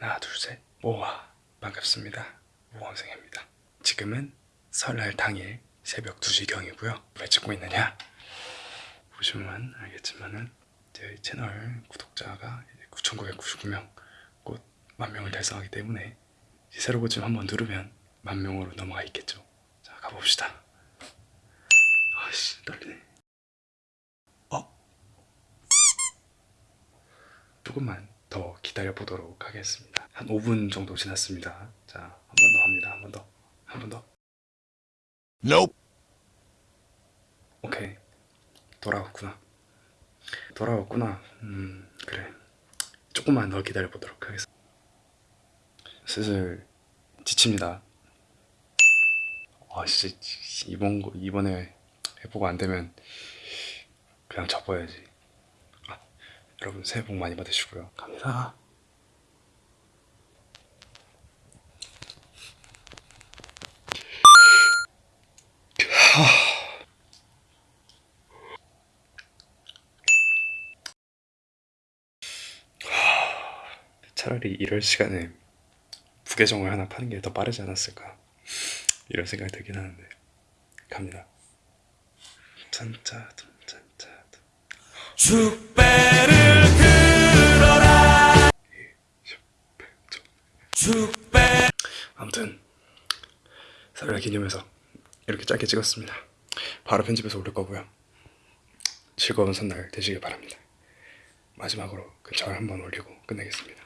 하나 둘셋. 모아 반갑습니다. 모원생입니다. 지금은 설날 당일 새벽 2시경이고요. 왜 찍고 있느냐? 보시면 알겠지만은 제 채널 구독자가 9,999명 곧 만명을 달성하기 때문에 새로 고침 한번 누르면 만명으로 넘어가 있겠죠. 자 가봅시다. 아씨 떨리네. 어? 조금만 더 기다려 보도록 하겠습니다. 한 5분 정도 지났습니다. 자, 한 번 더 합니다. 한 번 더. 한 번 더. Nope. 오케이. 돌아왔구나. 돌아왔구나. 음, 그래. 조금만 더 기다려 보도록 하겠습니다. 슬슬 지칩니다. 아, 진짜 이번 거 이번에 해보고 안 되면 그냥 접어야지. 아, 여러분 새해 복 많이 받으시고요. 갑니다. 차라리 이럴 시간에 부계정을 하나 파는 게 더 빠르지 않았을까 이런 생각이 들긴 하는데 갑니다. 짠짜 짠짜 축배를 들어라. 축배. 아무튼 설날 기념해서 이렇게 짧게 찍었습니다. 바로 편집해서 올릴 거고요. 즐거운 설날 되시길 바랍니다. 마지막으로 그절 한번 올리고 끝내겠습니다.